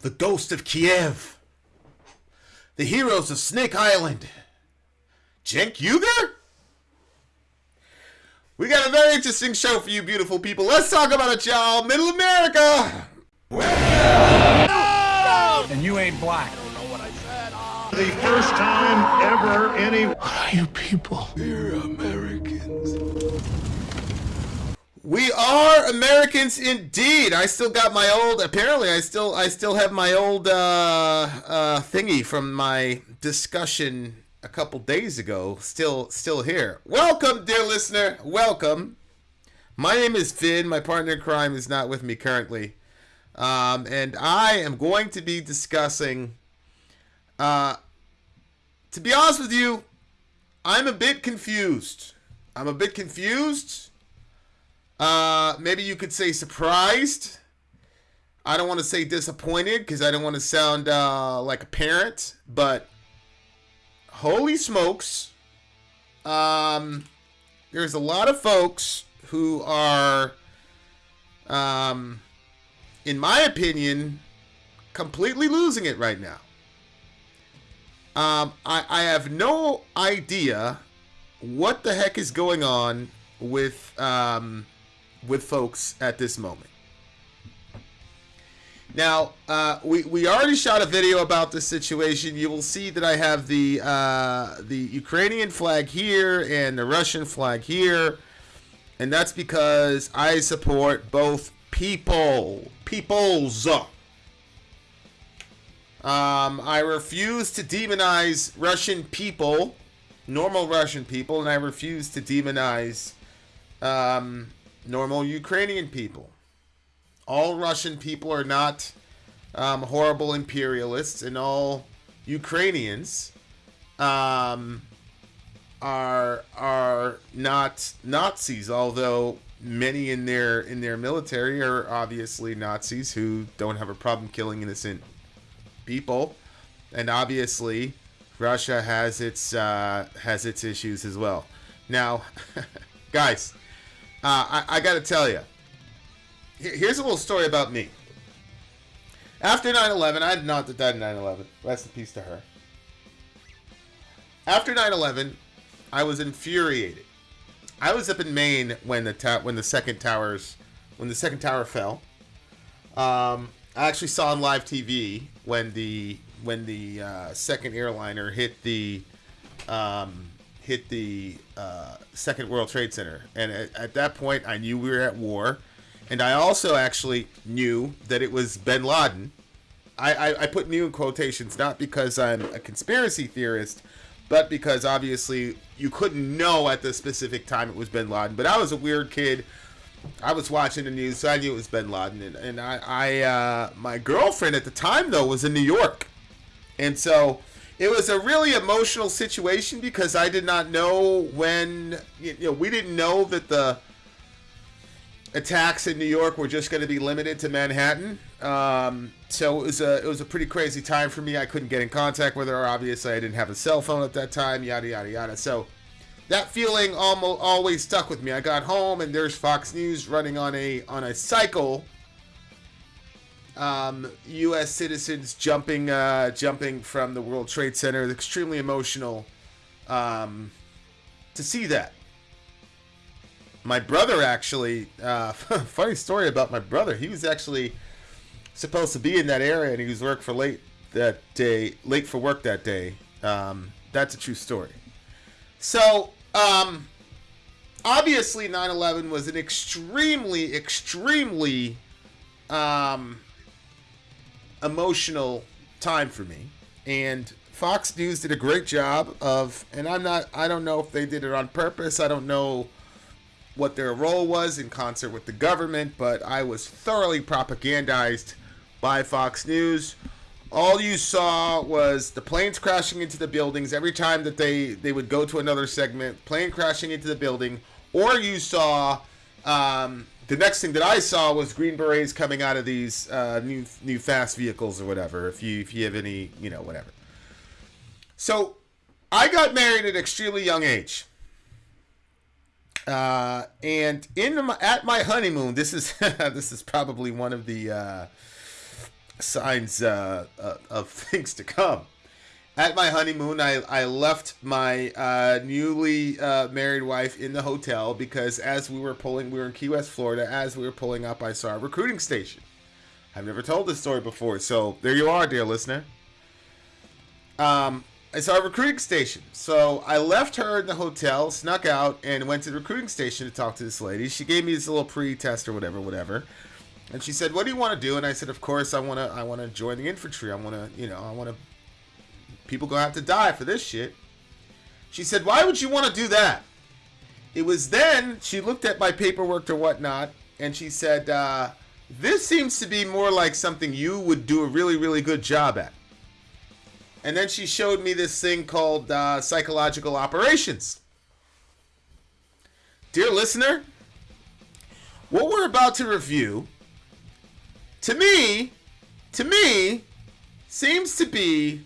the ghost of Kiev, the heroes of Snake Island, Cenk Uygur. We got a very interesting show for you, beautiful people. Let's talk about it, y'all. Middle America. And you ain't black. The first time ever any What are you people? We're Americans. We are Americans indeed. I still got my old. Apparently, I still I still have my old uh, uh, thingy from my discussion a couple days ago. Still still here. Welcome, dear listener. Welcome. My name is Finn. My partner in crime is not with me currently, um, and I am going to be discussing. Uh, to be honest with you, I'm a bit confused. I'm a bit confused uh, maybe you could say surprised. I don't want to say disappointed because I don't want to sound uh, like a parent, but holy smokes, um, there's a lot of folks who are, um, in my opinion, completely losing it right now. Um, I, I have no idea what the heck is going on with um, with folks at this moment. Now, uh, we, we already shot a video about this situation. You will see that I have the uh, the Ukrainian flag here and the Russian flag here. And that's because I support both people. Peoples. Um, I refuse to demonize Russian people, normal Russian people, and I refuse to demonize um, normal Ukrainian people. All Russian people are not um, horrible imperialists, and all Ukrainians um, are are not Nazis. Although many in their in their military are obviously Nazis who don't have a problem killing innocent people, and obviously Russia has its uh, has its issues as well. Now, guys, uh, I, I got to tell you, here's a little story about me. After 9 11, I had not died in 9 11. Rest in peace to her. After 9 11, I was infuriated. I was up in Maine when the ta- when the second towers when the second tower fell. Um, I actually saw on live TV when the when the uh, second airliner hit the um, hit the uh, Second World Trade Center, and at, at, that point, I knew we were at war, and I also actually knew that it was Bin Laden. I, I, I put "new" in quotations not because I'm a conspiracy theorist, but because obviously you couldn't know at the specific time it was Bin Laden. But I was a weird kid. I was watching the news, so I knew it was Bin Laden, and, and I, I uh, my girlfriend at the time though was in New York, and so it was a really emotional situation because I did not know when you know we didn't know that the attacks in New York were just going to be limited to Manhattan. Um, so it was a it was a pretty crazy time for me. I couldn't get in contact with her. Obviously, I didn't have a cell phone at that time. Yada yada yada. So that feeling almost always stuck with me. I got home and there's Fox News running on a on a cycle um, U.S. citizens jumping uh, jumping from the World Trade Center. It's extremely emotional um, to see that. My brother actually, uh, funny story about my brother. He was actually supposed to be in that area, and he was work for late that day, late for work that day. Um, that's a true story. So, um, obviously, 9/11 was an extremely, extremely um, emotional time for me. And Fox News did a great job of, and I'm not, I don't know if they did it on purpose. I don't know what their role was in concert with the government, but I was thoroughly propagandized by Fox News. All you saw was the planes crashing into the buildings every time that they, they would go to another segment, plane crashing into the building, or you saw um, the next thing that I saw was Green Berets coming out of these uh, new new fast vehicles or whatever. If you if you have any, you know, whatever. So, I got married at an extremely young age. Uh, and in my, at my honeymoon, this is this is probably one of the uh, signs uh, uh, of things to come. At my honeymoon, I, I left my uh, newly uh, married wife in the hotel because as we were pulling, we were in Key West, Florida. As we were pulling up, I saw a recruiting station. I've never told this story before, so there you are, dear listener. Um, I saw a recruiting station. So I left her in the hotel, snuck out, and went to the recruiting station to talk to this lady. She gave me this little pre-test or whatever, whatever. And she said, "What do you want to do?" And I said, "Of course, I want to. I want to join the infantry. I want to, you know, I want to. People gonna have to die for this shit." She said, "Why would you want to do that?" It was then she looked at my paperwork or whatnot, and she said, uh, "This seems to be more like something you would do a really, really good job at." And then she showed me this thing called uh, psychological operations. Dear listener, what we're about to review to me, to me, seems to be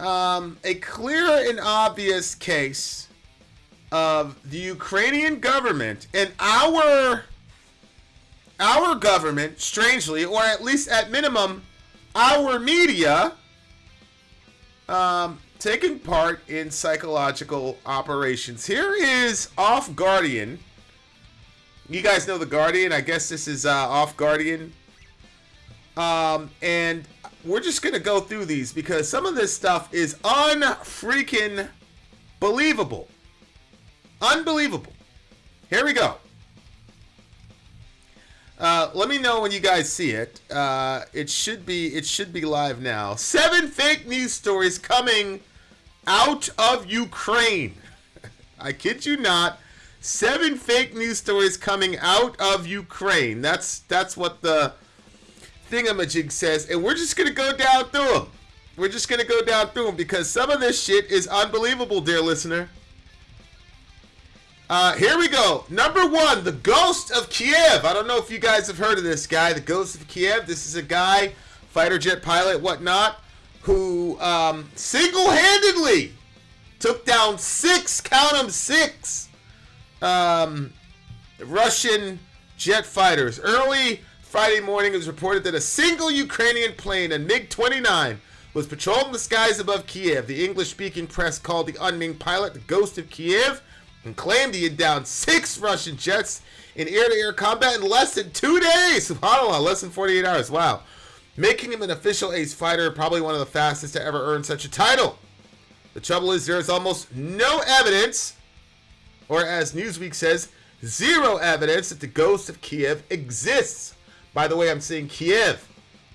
um, a clear and obvious case of the Ukrainian government and our our government, strangely, or at least at minimum, our media, um, taking part in psychological operations. Here is Off Guardian you guys know the Guardian. I guess this is uh, off Guardian. Um, and we're just gonna go through these because some of this stuff is unfreaking believable. Unbelievable. Here we go. Uh, let me know when you guys see it. Uh, it should be it should be live now. Seven fake news stories coming out of Ukraine. I kid you not. Seven fake news stories coming out of Ukraine. That's that's what the thingamajig says, and we're just gonna go down through them. We're just gonna go down through them because some of this shit is unbelievable, dear listener. Uh, here we go. Number one, the Ghost of Kiev. I don't know if you guys have heard of this guy, the Ghost of Kiev. This is a guy, fighter jet pilot, whatnot, who um, single-handedly took down six, count them, six um, Russian jet fighters. Early Friday morning, it was reported that a single Ukrainian plane, a MiG-29, was patrolling the skies above Kiev. The English-speaking press called the unnamed pilot the Ghost of Kiev and claimed he had downed six Russian jets in air-to-air combat in less than two days. SubhanAllah, less than 48 hours. Wow. Making him an official ace fighter, probably one of the fastest to ever earn such a title. The trouble is there is almost no evidence or as Newsweek says, zero evidence that the ghost of Kiev exists. By the way, I'm saying Kiev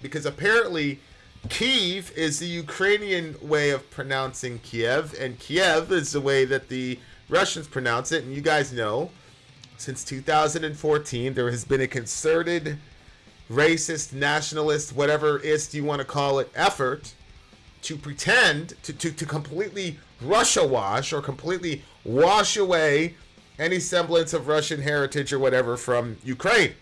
because apparently Kiev is the Ukrainian way of pronouncing Kiev, and Kiev is the way that the Russians pronounce it. And you guys know, since 2014, there has been a concerted, racist, nationalist, whatever ist you want to call it, effort to pretend to, to, to completely Russia wash or completely wash away any semblance of Russian heritage or whatever from Ukraine.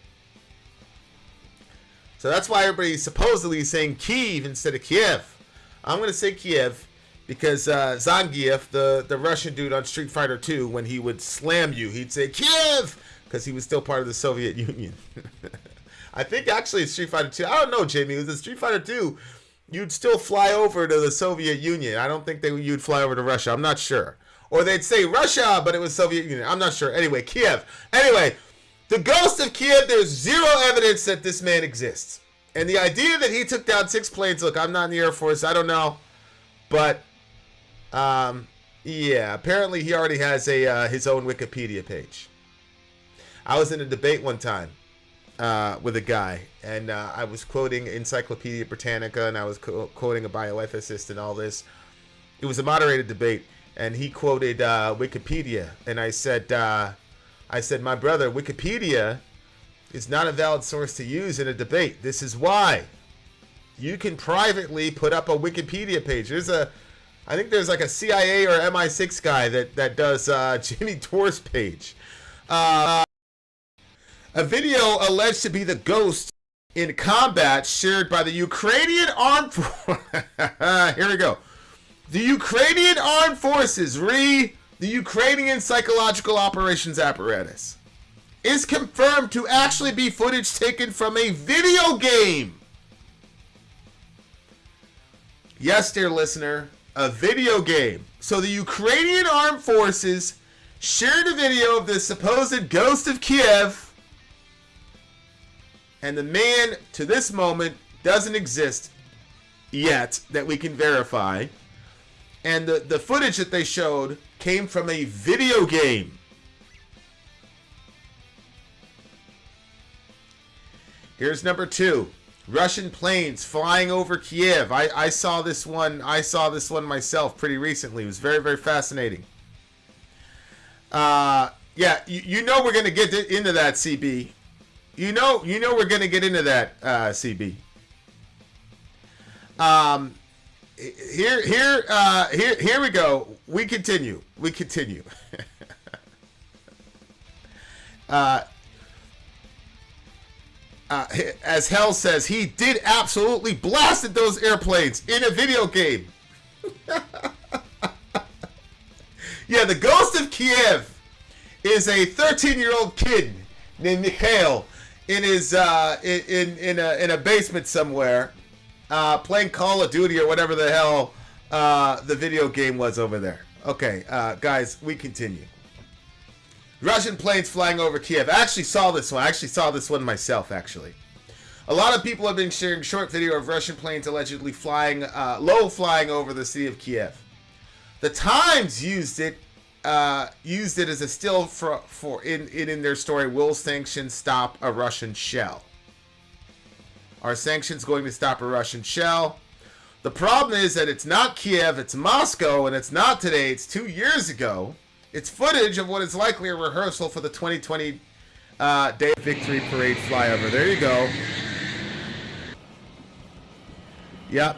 So that's why everybody's supposedly saying Kiev instead of Kiev. I'm going to say Kiev because uh, Zangief, the, the Russian dude on Street Fighter 2, when he would slam you, he'd say Kiev because he was still part of the Soviet Union. I think actually Street Fighter 2, I don't know, Jamie, Was it was Street Fighter 2 you'd still fly over to the Soviet Union. I don't think they you'd fly over to Russia. I'm not sure. Or they'd say Russia, but it was Soviet Union. I'm not sure. Anyway, Kiev. Anyway, the ghost of Kiev, there's zero evidence that this man exists. And the idea that he took down six planes, look, I'm not in the Air Force, I don't know. But, um, yeah, apparently he already has a uh, his own Wikipedia page. I was in a debate one time uh, with a guy, and uh, I was quoting Encyclopedia Britannica, and I was co- quoting a bioethicist and all this. It was a moderated debate, and he quoted uh, Wikipedia, and I said, uh, I said, my brother, Wikipedia is not a valid source to use in a debate. This is why. You can privately put up a Wikipedia page. There's a, I think there's like a CIA or MI6 guy that that does uh, Jimmy Dore's page. Uh, a video alleged to be the ghost in combat shared by the Ukrainian armed Here we go. The Ukrainian armed forces, re the Ukrainian psychological operations apparatus, is confirmed to actually be footage taken from a video game. Yes, dear listener, a video game. So the Ukrainian armed forces shared a video of the supposed ghost of Kiev, and the man to this moment doesn't exist yet that we can verify. And the, the footage that they showed came from a video game. Here's number two. Russian planes flying over Kiev. I, I saw this one. I saw this one myself pretty recently. It was very very fascinating. Uh, yeah, you, you know we're gonna get into that, CB. You know you know we're gonna get into that, uh, CB. Um, here here uh, here here we go. We continue. We continue. uh, uh, as Hell says, he did absolutely blasted those airplanes in a video game. yeah, the Ghost of Kiev is a 13-year-old kid named Mikhail in his uh, in in a, in a basement somewhere, uh, playing Call of Duty or whatever the hell uh, the video game was over there. Okay, uh, guys, we continue. Russian planes flying over Kiev. I actually saw this one. I actually saw this one myself, actually. A lot of people have been sharing short video of Russian planes allegedly flying, uh, low flying over the city of Kiev. The Times used it, uh, used it as a still for, for in, in in their story. Will sanctions stop a Russian shell? Are sanctions going to stop a Russian shell? The problem is that it's not Kiev, it's Moscow, and it's not today. It's two years ago. It's footage of what is likely a rehearsal for the 2020 uh, Day of Victory Parade flyover. There you go. Yep.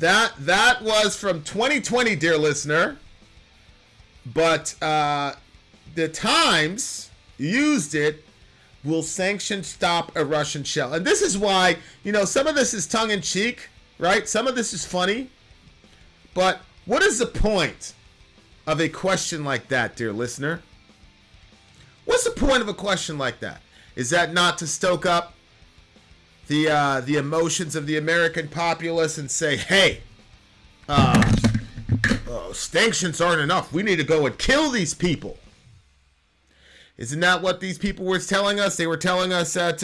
That that was from 2020, dear listener. But uh, the Times used it. Will sanction stop a Russian shell? And this is why you know some of this is tongue in cheek, right? Some of this is funny. But what is the point? Of a question like that, dear listener? What's the point of a question like that? Is that not to stoke up the uh, the emotions of the American populace and say, "Hey, uh, uh, sanctions aren't enough. We need to go and kill these people." Isn't that what these people were telling us? They were telling us that.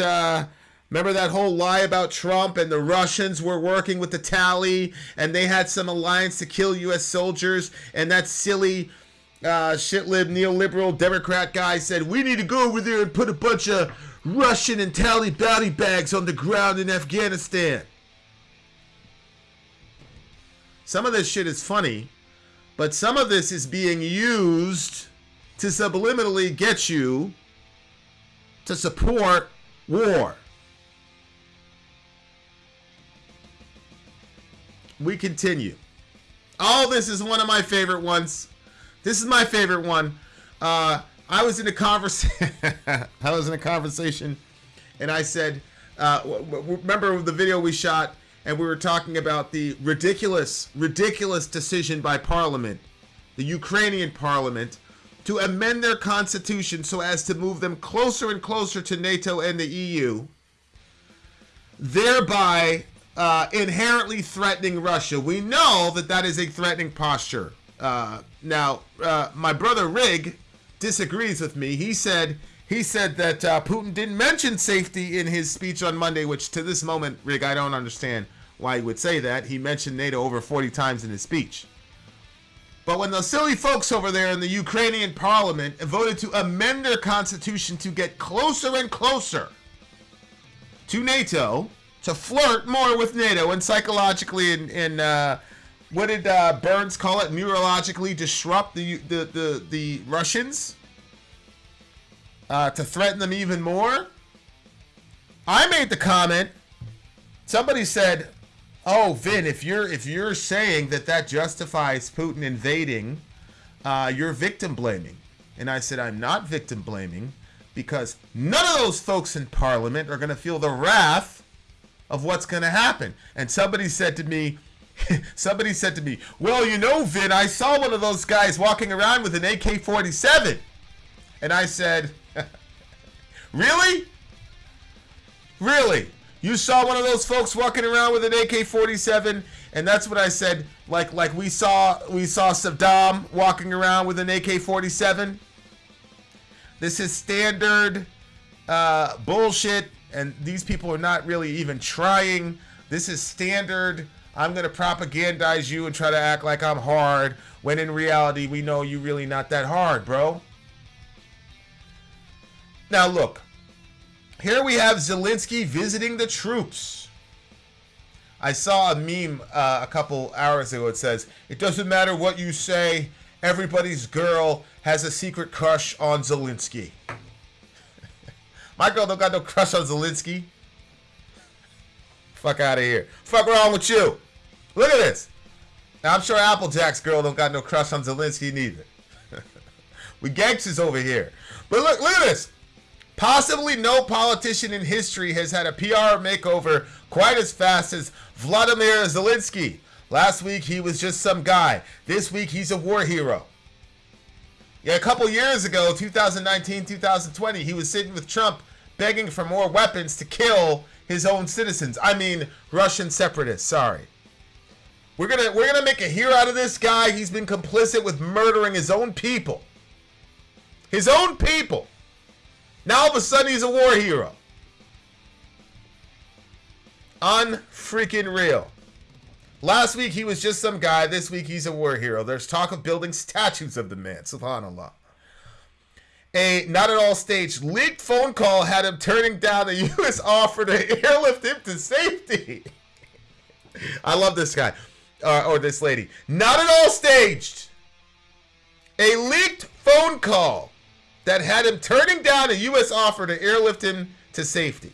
Remember that whole lie about Trump and the Russians were working with the tally and they had some alliance to kill U.S. soldiers and that silly uh, shitlib neoliberal Democrat guy said we need to go over there and put a bunch of Russian and tally bounty bags on the ground in Afghanistan. Some of this shit is funny, but some of this is being used to subliminally get you to support war. We continue. Oh, this is one of my favorite ones. This is my favorite one. Uh, I was in a conversation. I was in a conversation, and I said, uh, "Remember the video we shot, and we were talking about the ridiculous, ridiculous decision by Parliament, the Ukrainian Parliament, to amend their constitution so as to move them closer and closer to NATO and the EU, thereby uh, inherently threatening Russia. We know that that is a threatening posture. Uh, now, uh, my brother Rig disagrees with me. He said he said that uh, Putin didn't mention safety in his speech on Monday, which to this moment, Rig, I don't understand why he would say that. He mentioned NATO over 40 times in his speech. But when those silly folks over there in the Ukrainian parliament voted to amend their constitution to get closer and closer to NATO, to flirt more with NATO and psychologically and, and uh, what did uh, Burns call it? Neurologically disrupt the the the, the Russians uh, to threaten them even more. I made the comment. Somebody said, "Oh, Vin, if you're if you're saying that that justifies Putin invading, uh, you're victim blaming." And I said, "I'm not victim blaming." Because none of those folks in Parliament are going to feel the wrath of what's going to happen. And somebody said to me, somebody said to me, well, you know, Vin, I saw one of those guys walking around with an AK 47. And I said, really? Really? You saw one of those folks walking around with an AK-47, and that's what I said. Like like we saw we saw Saddam walking around with an AK-47. This is standard uh, bullshit, and these people are not really even trying. This is standard. I'm gonna propagandize you and try to act like I'm hard, when in reality we know you really not that hard, bro. Now look, here we have Zelensky visiting the troops. I saw a meme uh, a couple hours ago. It says, "It doesn't matter what you say. Everybody's girl has a secret crush on Zelensky." My girl don't got no crush on Zelensky. Fuck out of here. Fuck wrong with you? Look at this. Now, I'm sure Applejack's girl don't got no crush on Zelensky neither. we gangsters over here. But look, look at this. Possibly no politician in history has had a PR makeover quite as fast as Vladimir Zelensky. Last week he was just some guy. This week he's a war hero. Yeah, a couple years ago, 2019, 2020, he was sitting with Trump begging for more weapons to kill his own citizens. I mean, Russian separatists. Sorry. We're gonna we're gonna make a hero out of this guy. He's been complicit with murdering his own people. His own people. Now all of a sudden he's a war hero. Unfreaking real. Last week he was just some guy. This week he's a war hero. There's talk of building statues of the man. Subhanallah. A not at all staged leaked phone call had him turning down a U.S. offer to airlift him to safety. I love this guy uh, or this lady. Not at all staged. A leaked phone call that had him turning down a U.S. offer to airlift him to safety.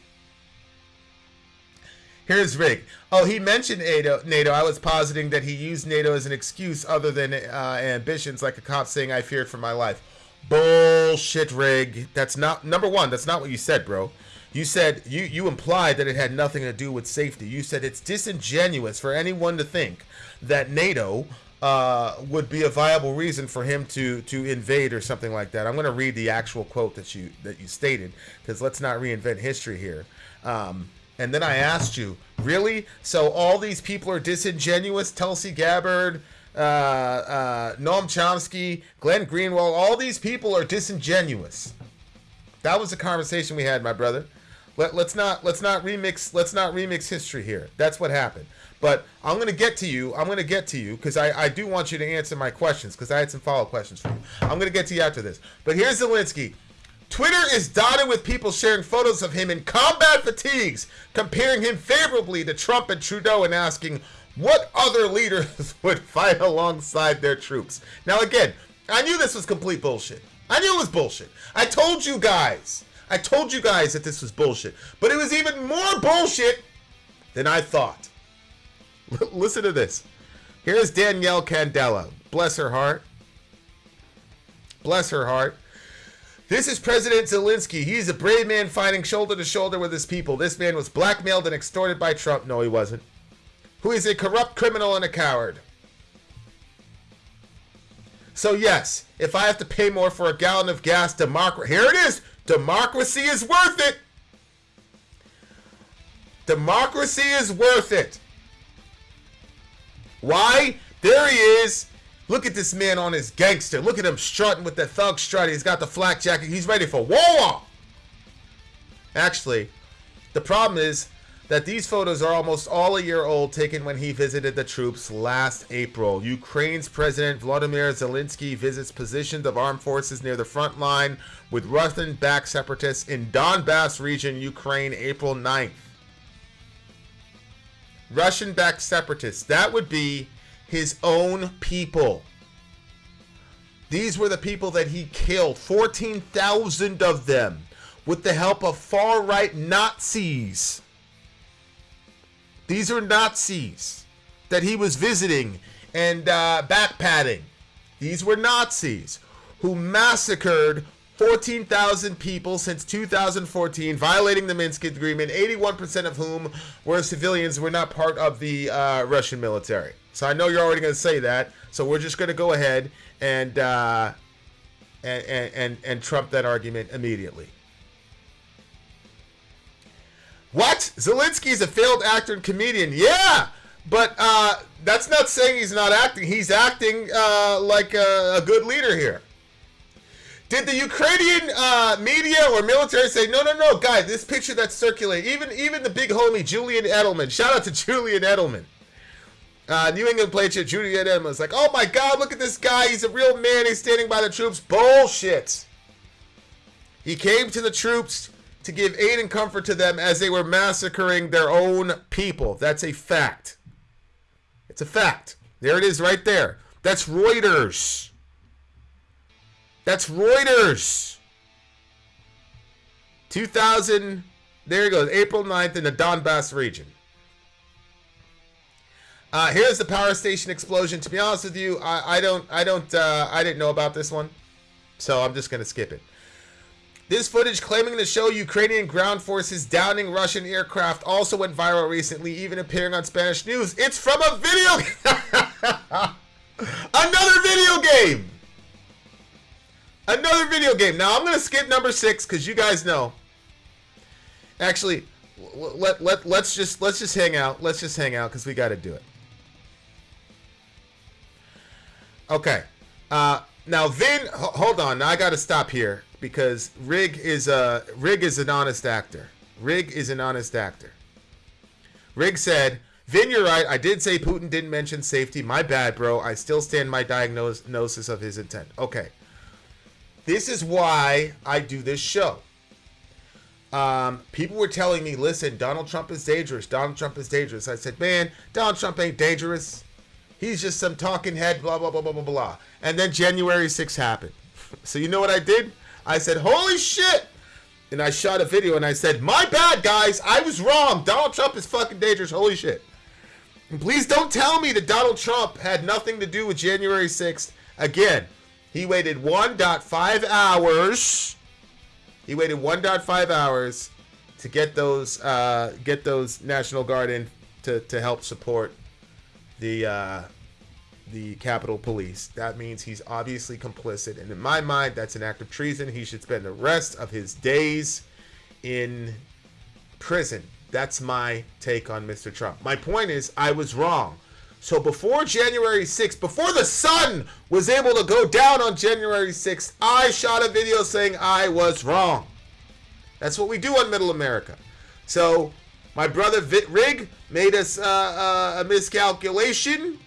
Here's Rig. Oh, he mentioned NATO. NATO. I was positing that he used NATO as an excuse other than uh, ambitions, like a cop saying, "I feared for my life." Bullshit, Rig. That's not number one. That's not what you said, bro. You said you you implied that it had nothing to do with safety. You said it's disingenuous for anyone to think that NATO uh, would be a viable reason for him to to invade or something like that. I'm going to read the actual quote that you that you stated because let's not reinvent history here. Um, and then I asked you, really? So all these people are disingenuous? Tulsi Gabbard, uh, uh, Noam Chomsky, Glenn Greenwald, all these people are disingenuous. That was the conversation we had, my brother. Let, let's not let's not remix let's not remix history here. That's what happened. But I'm gonna get to you. I'm gonna get to you because I, I do want you to answer my questions because I had some follow up questions for you. I'm gonna get to you after this. But here's Zelensky. Twitter is dotted with people sharing photos of him in combat fatigues, comparing him favorably to Trump and Trudeau and asking what other leaders would fight alongside their troops. Now, again, I knew this was complete bullshit. I knew it was bullshit. I told you guys. I told you guys that this was bullshit. But it was even more bullshit than I thought. Listen to this. Here's Danielle Candela. Bless her heart. Bless her heart. This is President Zelensky. He's a brave man fighting shoulder to shoulder with his people. This man was blackmailed and extorted by Trump. No, he wasn't. Who is a corrupt criminal and a coward. So, yes, if I have to pay more for a gallon of gas, democracy. Here it is. Democracy is worth it. Democracy is worth it. Why? There he is. Look at this man on his gangster. Look at him strutting with the thug strut. He's got the flak jacket. He's ready for war. Actually, the problem is that these photos are almost all a year old, taken when he visited the troops last April. Ukraine's President Vladimir Zelensky visits positions of armed forces near the front line with Russian-backed separatists in Donbass region, Ukraine, April 9th. Russian backed separatists. That would be his own people. These were the people that he killed, 14,000 of them, with the help of far right Nazis. These are Nazis that he was visiting and uh, backpatting. These were Nazis who massacred 14,000 people since 2014 violating the Minsk Agreement, 81% of whom were civilians, were not part of the uh, Russian military. So I know you're already going to say that. So we're just going to go ahead and, uh, and, and, and, and trump that argument immediately. What? Zelensky's a failed actor and comedian. Yeah, but uh, that's not saying he's not acting. He's acting uh, like a, a, good leader here. Did the Ukrainian uh, media or military say no, no, no, guys? This picture that's circulating, even even the big homie Julian Edelman. Shout out to Julian Edelman. Uh, New England player Julian Edelman was like, "Oh my God, look at this guy! He's a real man. He's standing by the troops." Bullshit. He came to the troops to give aid and comfort to them as they were massacring their own people. That's a fact. It's a fact. There it is right there. That's Reuters. That's Reuters. 2000, there you goes, April 9th in the Donbass region. Uh, here's the power station explosion. To be honest with you, I, I don't, I don't, uh, I didn't know about this one, so I'm just gonna skip it. This footage claiming to show Ukrainian ground forces downing Russian aircraft also went viral recently, even appearing on Spanish news. It's from a video game Another video game! Another video game. Now I'm gonna skip number six because you guys know. Actually, let let let's just let's just hang out. Let's just hang out because we got to do it. Okay. Uh, now Vin, hold on. Now I got to stop here because Rig is a Rig is an honest actor. Rig is an honest actor. Rig said, "Vin, you're right. I did say Putin didn't mention safety. My bad, bro. I still stand my diagnosis of his intent." Okay. This is why I do this show. Um, people were telling me, "Listen, Donald Trump is dangerous. Donald Trump is dangerous." I said, "Man, Donald Trump ain't dangerous. He's just some talking head, blah blah blah blah blah blah." And then January 6th happened. So you know what I did? I said, holy shit. And I shot a video and I said, my bad, guys. I was wrong. Donald Trump is fucking dangerous. Holy shit. And please don't tell me that Donald Trump had nothing to do with January 6th. Again, he waited 1.5 hours. He waited 1.5 hours to get those uh, get those National Guard in to, to help support the uh, the Capitol Police. That means he's obviously complicit. And in my mind, that's an act of treason. He should spend the rest of his days in prison. That's my take on Mr. Trump. My point is, I was wrong. So before January 6th, before the sun was able to go down on January 6th, I shot a video saying I was wrong. That's what we do on Middle America. So my brother Vitrig made us uh, uh, a miscalculation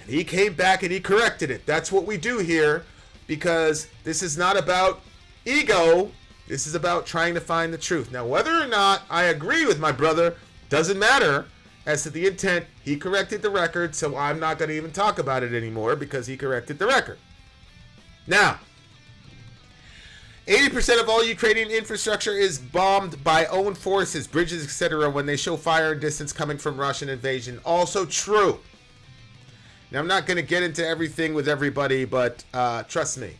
and he came back and he corrected it. That's what we do here because this is not about ego. This is about trying to find the truth. Now, whether or not I agree with my brother doesn't matter as to the intent. He corrected the record, so I'm not going to even talk about it anymore because he corrected the record. Now, 80% of all Ukrainian infrastructure is bombed by own forces, bridges, etc., when they show fire and distance coming from Russian invasion. Also true. Now, I'm not going to get into everything with everybody, but uh, trust me,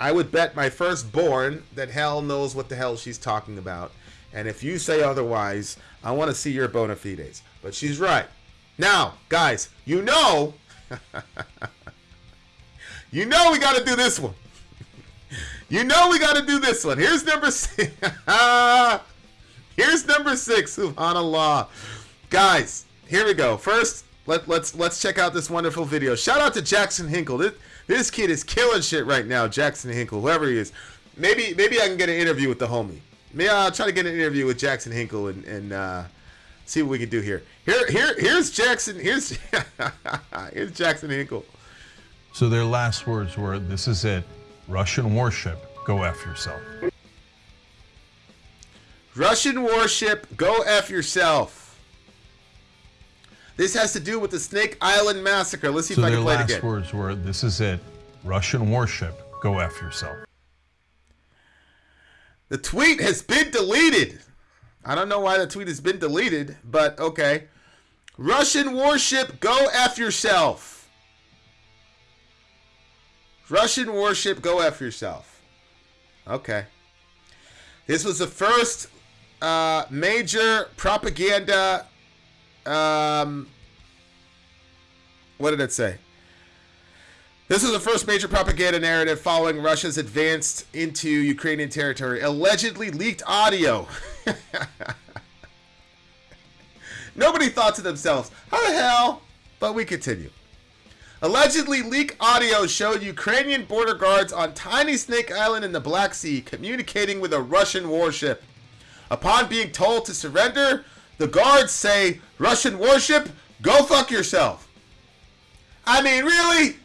I would bet my firstborn that hell knows what the hell she's talking about. And if you say otherwise, I want to see your bona fides. But she's right. Now, guys, you know, you know we got to do this one. You know we got to do this one. Here's number six. Here's number six, subhanAllah. Guys, here we go. First, let, let's let's check out this wonderful video. Shout out to Jackson Hinkle. This, this kid is killing shit right now. Jackson Hinkle, whoever he is. Maybe maybe I can get an interview with the homie. Maybe I'll try to get an interview with Jackson Hinkle and, and uh, see what we can do here. Here here here's Jackson. Here's here's Jackson Hinkle. So their last words were, "This is it. Russian warship, go f yourself." Russian warship, go f yourself. This has to do with the Snake Island massacre. Let's see so if I can play it again. their last words were, "This is it, Russian warship, go f yourself." The tweet has been deleted. I don't know why the tweet has been deleted, but okay. Russian warship, go f yourself. Russian warship, go f yourself. Okay. This was the first uh, major propaganda um, what did it say? This is the first major propaganda narrative following Russia's advance into Ukrainian territory. Allegedly leaked audio. Nobody thought to themselves, how the hell? But we continue. Allegedly, leak audio showed Ukrainian border guards on tiny Snake Island in the Black Sea communicating with a Russian warship. Upon being told to surrender, the guards say, Russian warship, go fuck yourself. I mean, really?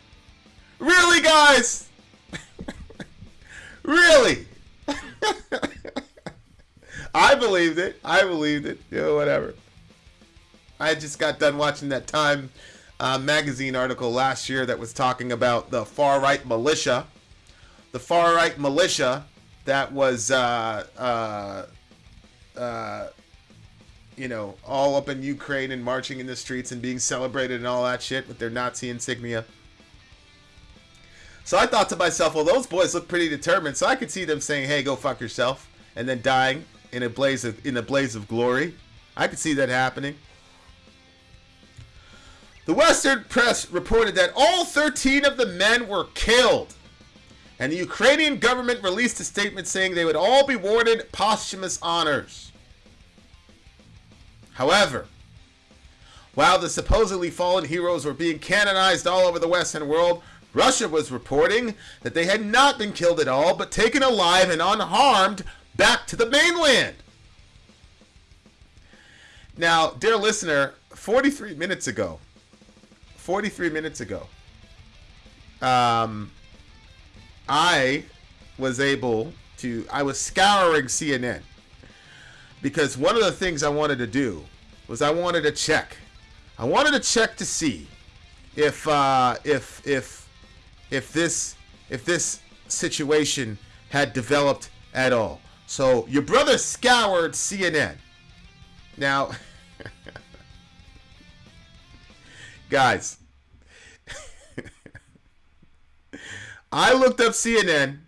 Really, guys? really? I believed it. I believed it. Know, whatever. I just got done watching that Time uh, magazine article last year that was talking about the far right militia. The far right militia that was, uh, uh, uh, you know, all up in Ukraine and marching in the streets and being celebrated and all that shit with their Nazi insignia. So I thought to myself, well, those boys look pretty determined, so I could see them saying, "Hey, go fuck yourself," and then dying in a blaze of in a blaze of glory. I could see that happening. The Western press reported that all 13 of the men were killed, and the Ukrainian government released a statement saying they would all be awarded posthumous honors. However, while the supposedly fallen heroes were being canonized all over the Western world, Russia was reporting that they had not been killed at all, but taken alive and unharmed back to the mainland. Now, dear listener, 43 minutes ago, 43 minutes ago, um, I was able to, I was scouring CNN because one of the things I wanted to do was I wanted to check. I wanted to check to see if, uh, if, if, if this, if this situation had developed at all. So your brother scoured CNN. Now, guys, I looked up CNN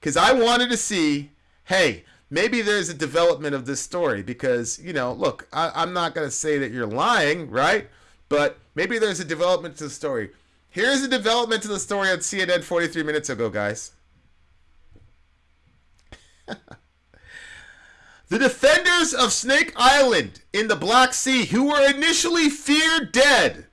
because I wanted to see, hey, maybe there's a development of this story because, you know, look, I, am not going to say that you're lying, right? But maybe there's a development to the story. Here's a development to the story on CNN 43 minutes ago, guys. the defenders of Snake Island in the Black Sea, who were initially feared dead.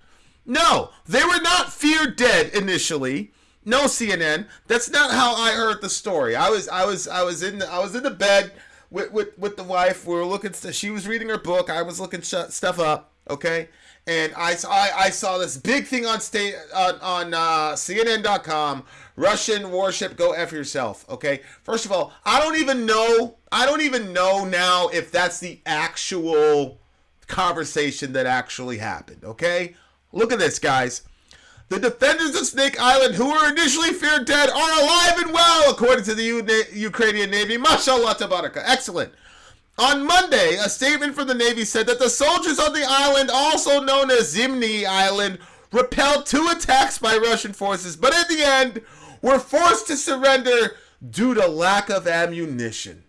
No, they were not feared dead initially. No, CNN. That's not how I heard the story. I was, I was, I was in, the, I was in the bed with, with, with the wife. We were looking. She was reading her book. I was looking stuff up. Okay, and I, I, I saw this big thing on state on, on uh, CNN.com. Russian warship, go f yourself. Okay. First of all, I don't even know. I don't even know now if that's the actual conversation that actually happened. Okay. Look at this, guys. The defenders of Snake Island, who were initially feared dead, are alive and well, according to the U- Ukrainian Navy. Mashallah tabaraka. Excellent. On Monday, a statement from the Navy said that the soldiers on the island, also known as Zmiinyi Island, repelled two attacks by Russian forces, but at the end were forced to surrender due to lack of ammunition.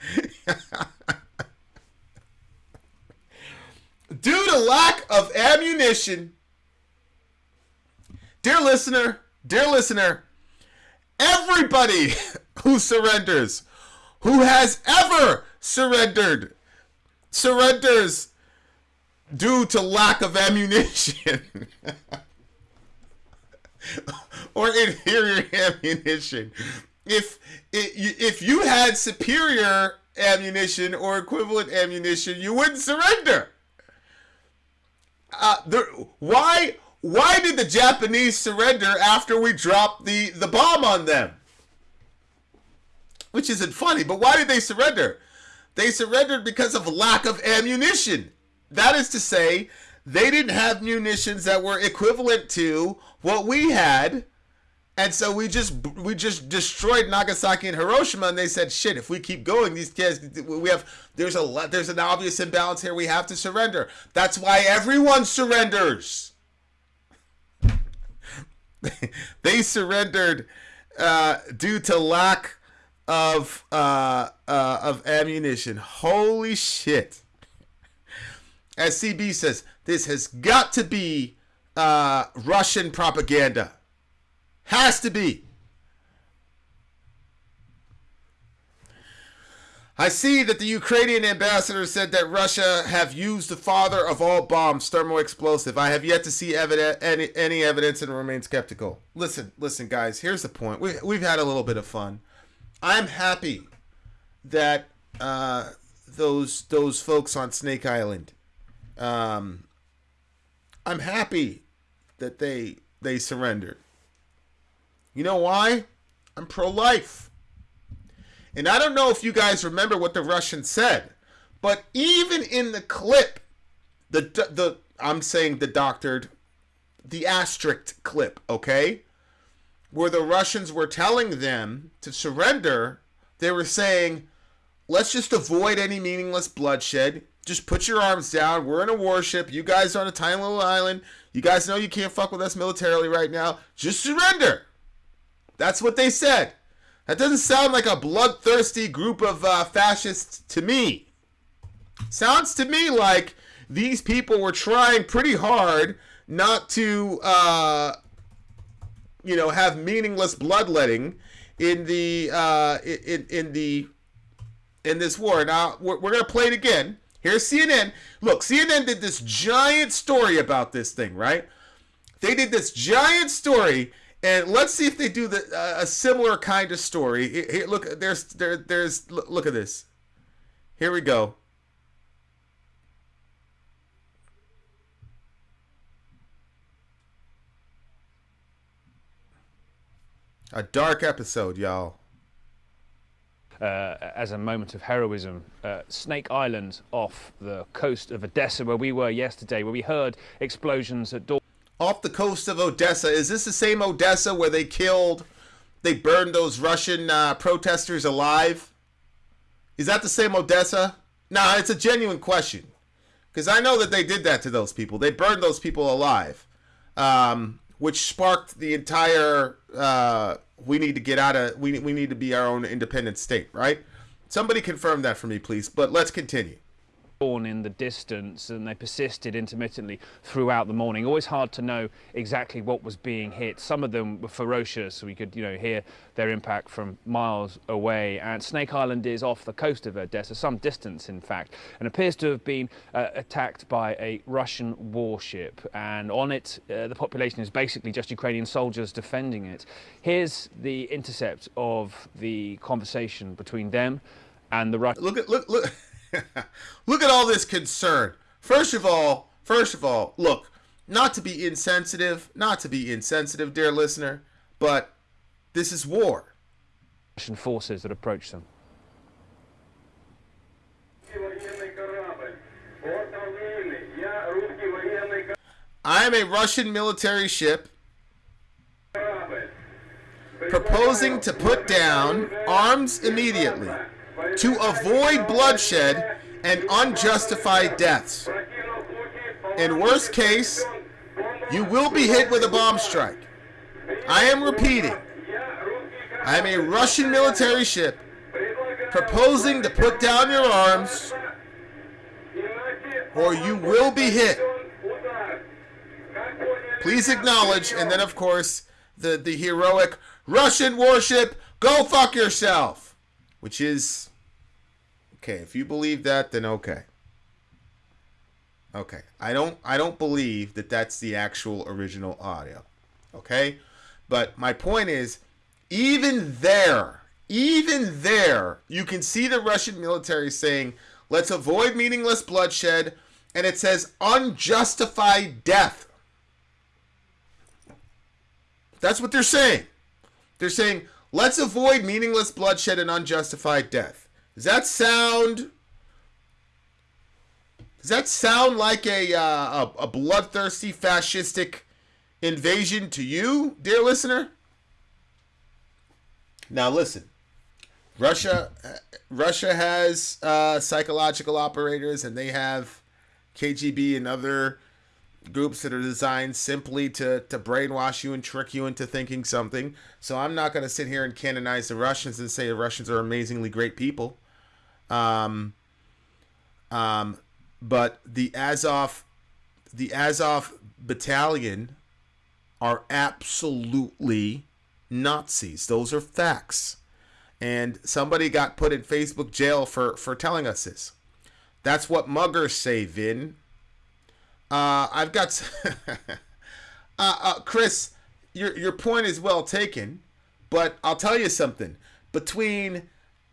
due to lack of ammunition, dear listener, dear listener, everybody who surrenders, who has ever surrendered, surrenders due to lack of ammunition or inferior ammunition. If if you had superior ammunition or equivalent ammunition, you wouldn't surrender. Uh, there, why why did the Japanese surrender after we dropped the, the bomb on them? Which isn't funny, but why did they surrender? They surrendered because of lack of ammunition. That is to say, they didn't have munitions that were equivalent to what we had. And so we just we just destroyed Nagasaki and Hiroshima, and they said, "Shit! If we keep going, these kids, we have there's a there's an obvious imbalance here. We have to surrender. That's why everyone surrenders." they surrendered uh, due to lack of uh, uh, of ammunition. Holy shit! As CB says, this has got to be uh, Russian propaganda. Has to be. I see that the Ukrainian ambassador said that Russia have used the father of all bombs, thermoexplosive. I have yet to see evidence, any, any evidence and remain skeptical. Listen, listen, guys. Here's the point. We, we've had a little bit of fun. I'm happy that uh, those those folks on Snake Island. Um, I'm happy that they they surrendered. You know why? I'm pro-life. And I don't know if you guys remember what the Russians said, but even in the clip, the the I'm saying the doctored, the asterisk clip, okay, where the Russians were telling them to surrender, they were saying, "Let's just avoid any meaningless bloodshed. Just put your arms down. We're in a warship. You guys are on a tiny little island. You guys know you can't fuck with us militarily right now. Just surrender." That's what they said. That doesn't sound like a bloodthirsty group of uh, fascists to me. Sounds to me like these people were trying pretty hard not to, uh, you know, have meaningless bloodletting in the uh, in in the in this war. Now we're, we're gonna play it again. Here's CNN. Look, CNN did this giant story about this thing, right? They did this giant story and let's see if they do the uh, a similar kind of story. Here, look, there's there there's look at this. Here we go. A dark episode, y'all. Uh, as a moment of heroism. Uh, Snake Island off the coast of Odessa, where we were yesterday, where we heard explosions at dawn off the coast of Odessa. Is this the same Odessa where they killed, they burned those Russian uh, protesters alive? Is that the same Odessa? Nah, it's a genuine question. Because I know that they did that to those people. They burned those people alive, um, which sparked the entire. Uh, we need to get out of. We we need to be our own independent state, right? Somebody confirm that for me, please. But let's continue in the distance and they persisted intermittently throughout the morning. Always hard to know exactly what was being hit. Some of them were ferocious, so we could you know hear their impact from miles away. And Snake Island is off the coast of Odessa, some distance in fact, and appears to have been uh, attacked by a Russian warship. And on it, uh, the population is basically just Ukrainian soldiers defending it. Here's the intercept of the conversation between them and the Russian. Look at look look. look at all this concern. First of all, first of all, look, not to be insensitive, not to be insensitive, dear listener, but this is war. Russian forces that approach them. I am a Russian military ship proposing to put down arms immediately to avoid bloodshed and unjustified deaths. In worst case, you will be hit with a bomb strike. I am repeating. I am a Russian military ship proposing to put down your arms or you will be hit. Please acknowledge, and then of course, the, the heroic Russian warship, go fuck yourself, which is Okay, if you believe that, then okay. Okay, I don't I don't believe that that's the actual original audio. Okay, but my point is, even there, even there, you can see the Russian military saying, "Let's avoid meaningless bloodshed," and it says unjustified death. That's what they're saying. They're saying, "Let's avoid meaningless bloodshed and unjustified death." Does that sound? Does that sound like a uh, a, a bloodthirsty fascistic invasion to you, dear listener? Now listen, Russia Russia has uh, psychological operators, and they have KGB and other groups that are designed simply to, to brainwash you and trick you into thinking something. So I'm not going to sit here and canonize the Russians and say the Russians are amazingly great people. Um, um, but the Azov, the Azov battalion are absolutely Nazis. Those are facts. and somebody got put in Facebook jail for for telling us this. That's what muggers say, Vin. Uh, I've got uh, uh, Chris. Your your point is well taken, but I'll tell you something. Between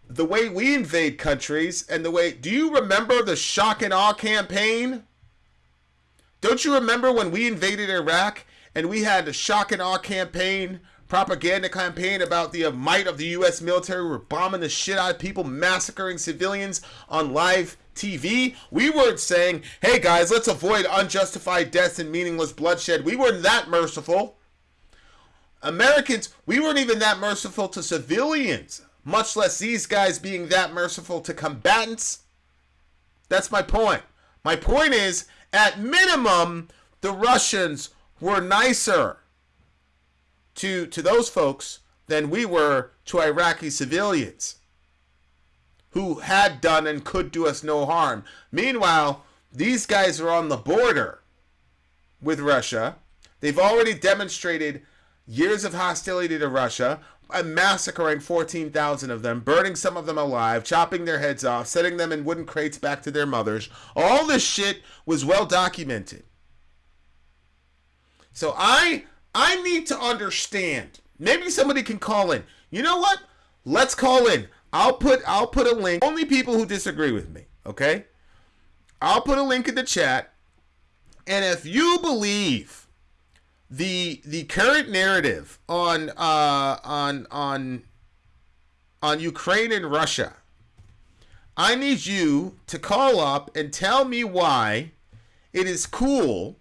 the way we invade countries and the way, do you remember the shock and awe campaign? Don't you remember when we invaded Iraq and we had a shock and awe campaign, propaganda campaign about the might of the U.S. military? We were bombing the shit out of people, massacring civilians on live TV. We weren't saying, hey guys, let's avoid unjustified deaths and meaningless bloodshed. We weren't that merciful. Americans, we weren't even that merciful to civilians, much less these guys being that merciful to combatants. That's my point. My point is, at minimum, the Russians were nicer to to those folks than we were to Iraqi civilians who had done and could do us no harm. Meanwhile, these guys are on the border with Russia. They've already demonstrated years of hostility to Russia, uh, massacring 14,000 of them, burning some of them alive, chopping their heads off, setting them in wooden crates back to their mothers. All this shit was well documented. So I I need to understand. Maybe somebody can call in. You know what? Let's call in. I'll put I'll put a link. Only people who disagree with me, okay? I'll put a link in the chat. And if you believe the the current narrative on uh on on on Ukraine and Russia, I need you to call up and tell me why it is cool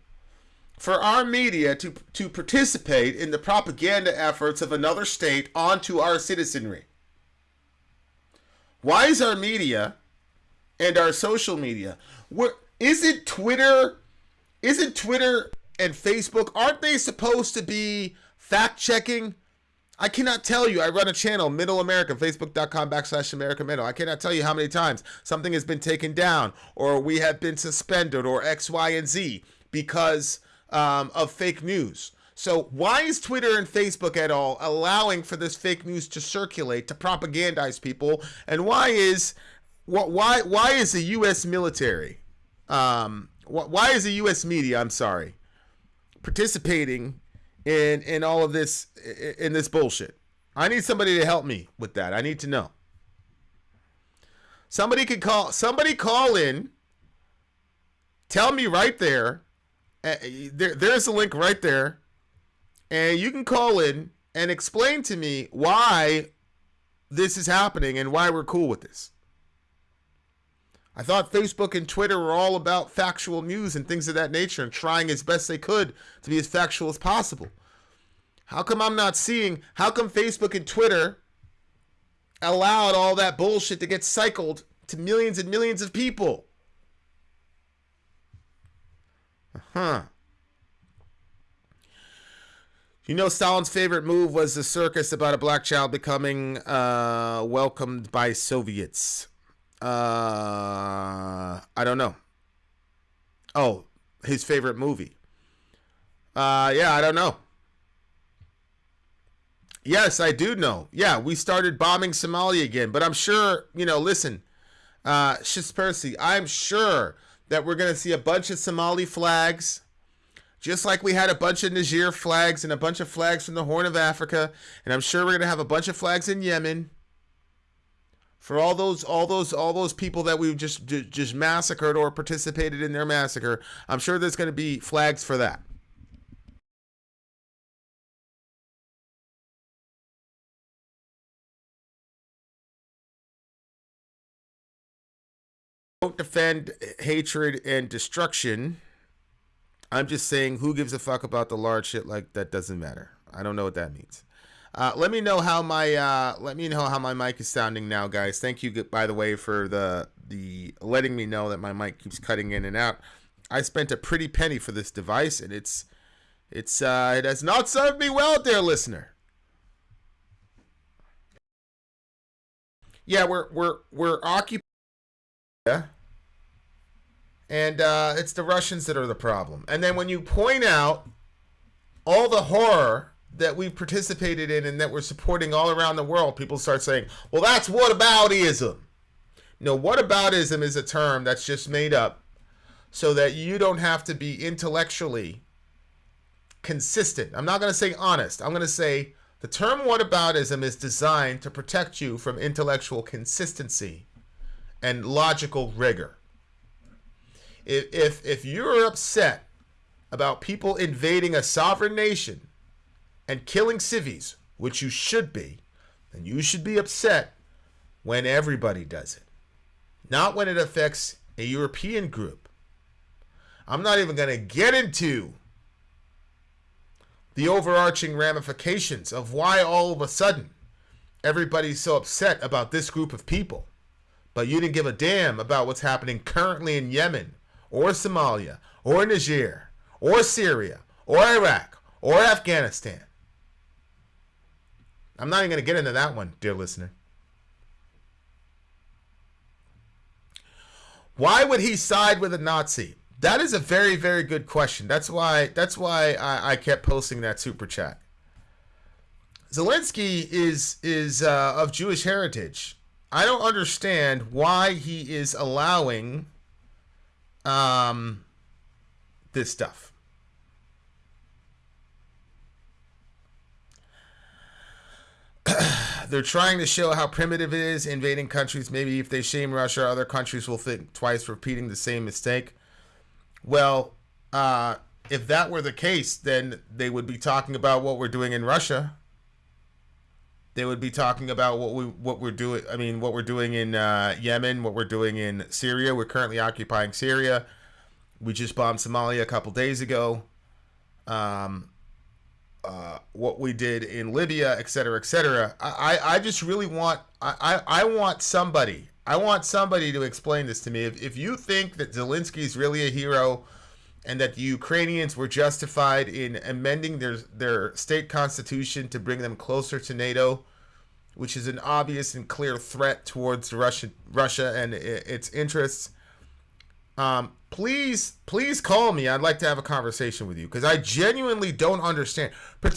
for our media to to participate in the propaganda efforts of another state onto our citizenry. Why is our media and our social media? Where is it Twitter? Isn't Twitter and Facebook aren't they supposed to be fact checking? I cannot tell you. I run a channel, Middle America, Facebook.com backslash America Middle. I cannot tell you how many times something has been taken down, or we have been suspended, or X, Y, and Z because um, of fake news. So why is Twitter and Facebook at all allowing for this fake news to circulate to propagandize people? And why is what why why is the U.S. military, um, wh- why is the U.S. media? I'm sorry, participating in in all of this in this bullshit. I need somebody to help me with that. I need to know. Somebody could call somebody call in. Tell me right there. Uh, there there's a link right there. And you can call in and explain to me why this is happening and why we're cool with this. I thought Facebook and Twitter were all about factual news and things of that nature and trying as best they could to be as factual as possible. How come I'm not seeing? How come Facebook and Twitter allowed all that bullshit to get cycled to millions and millions of people? Huh. You know, Stalin's favorite move was the circus about a black child becoming uh, welcomed by Soviets. Uh, I don't know. Oh, his favorite movie. Uh, yeah, I don't know. Yes, I do know. Yeah, we started bombing Somalia again, but I'm sure, you know, listen, uh, I'm sure that we're going to see a bunch of Somali flags, just like we had a bunch of Niger flags and a bunch of flags from the Horn of Africa, and I'm sure we're going to have a bunch of flags in Yemen for all those all those all those people that we've just just massacred or participated in their massacre. I'm sure there's going to be flags for that. Don't defend eh, hatred and destruction. I'm just saying, who gives a fuck about the large shit like that? Doesn't matter. I don't know what that means. Uh, let me know how my uh, let me know how my mic is sounding now, guys. Thank you, by the way, for the the letting me know that my mic keeps cutting in and out. I spent a pretty penny for this device, and it's it's uh, it has not served me well, dear listener. Yeah, we're we're we're occupied. Yeah. And uh, it's the Russians that are the problem. And then when you point out all the horror that we've participated in and that we're supporting all around the world, people start saying, "Well, that's whataboutism." No, whataboutism is a term that's just made up so that you don't have to be intellectually consistent. I'm not going to say honest. I'm going to say the term whataboutism is designed to protect you from intellectual consistency and logical rigor. If, if, if you're upset about people invading a sovereign nation and killing civvies, which you should be, then you should be upset when everybody does it, not when it affects a European group. I'm not even going to get into the overarching ramifications of why all of a sudden everybody's so upset about this group of people. But you didn't give a damn about what's happening currently in Yemen or Somalia or Niger or Syria or Iraq or Afghanistan. I'm not even going to get into that one, dear listener. Why would he side with a Nazi? That is a very, very good question. That's why. That's why I, I kept posting that super chat. Zelensky is is uh, of Jewish heritage. I don't understand why he is allowing um, this stuff. They're trying to show how primitive it is invading countries. Maybe if they shame Russia, other countries will think twice repeating the same mistake. Well, uh, if that were the case, then they would be talking about what we're doing in Russia. They would be talking about what we what we're doing. I mean, what we're doing in uh, Yemen, what we're doing in Syria. We're currently occupying Syria. We just bombed Somalia a couple days ago. Um, uh, what we did in Libya, et cetera, et cetera. I, I just really want I, I, I want somebody I want somebody to explain this to me. If, if you think that Zelensky is really a hero and that the Ukrainians were justified in amending their their state constitution to bring them closer to NATO, which is an obvious and clear threat towards Russia Russia and its interests, um, please please call me. I'd like to have a conversation with you because I genuinely don't understand